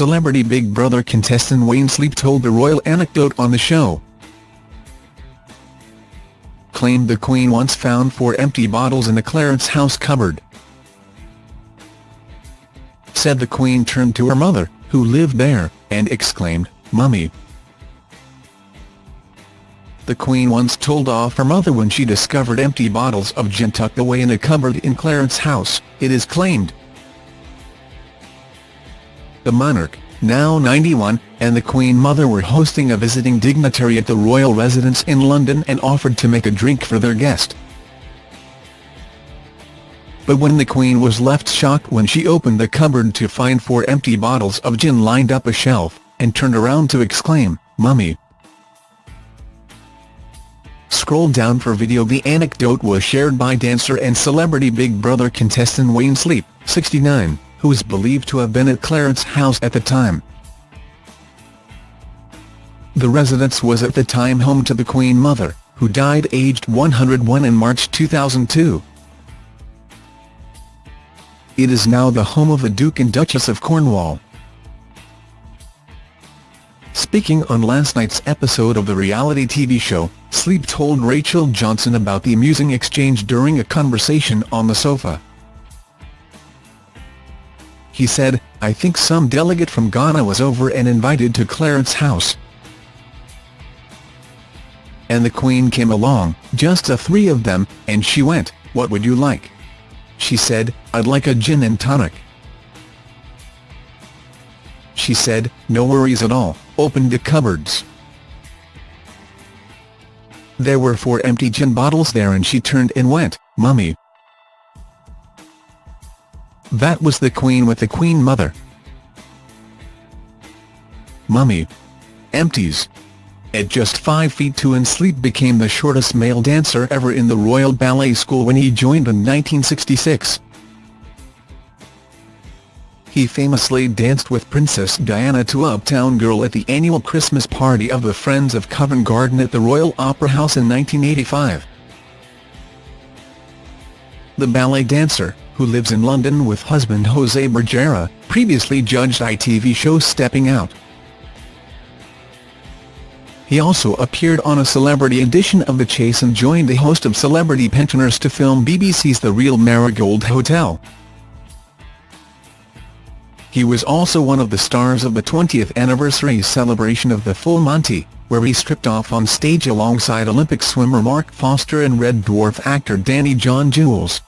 Celebrity Big Brother contestant Wayne Sleep told the royal anecdote on the show. Claimed the Queen once found four empty bottles in the Clarence House cupboard. Said the Queen turned to her mother, who lived there, and exclaimed, Mummy, the Queen once told off her mother when she discovered empty bottles of gin tucked away in a cupboard in Clarence House, it is claimed. The monarch, now 91, and the Queen Mother were hosting a visiting dignitary at the royal residence in London and offered to make a drink for their guest. But when the Queen was left shocked when she opened the cupboard to find four empty bottles of gin lined up a shelf, and turned around to exclaim, Mummy, Scroll down for video. The anecdote was shared by dancer and celebrity Big Brother contestant Wayne Sleep, 69, who is believed to have been at Clarence House at the time. The residence was at the time home to the Queen Mother, who died aged 101 in March 2002. It is now the home of the Duke and Duchess of Cornwall. Speaking on last night's episode of the reality TV show, Sleep told Rachel Johnson about the amusing exchange during a conversation on the sofa. He said, I think some delegate from Ghana was over and invited to Clarence House. And the Queen came along, just the three of them, and she went, what would you like? She said, I'd like a gin and tonic. She said, no worries at all, open the cupboards. There were four empty gin bottles there and she turned and went, Mummy. That was the Queen with the Queen Mother. Mummy. Empties. At just 5 feet 2 and Sleep became the shortest male dancer ever in the Royal Ballet School when he joined in 1966. He famously danced with Princess Diana to Uptown Girl at the annual Christmas party of the Friends of Covent Garden at the Royal Opera House in 1985. The ballet dancer, who lives in London with husband Jose Bergera, previously judged ITV show Stepping Out. He also appeared on a celebrity edition of The Chase and joined the host of Celebrity Pensioners to film BBC's The Real Marigold Hotel. He was also one of the stars of the 20th anniversary celebration of the Full Monty, where he stripped off on stage alongside Olympic swimmer Mark Foster and Red Dwarf actor Danny John Jules.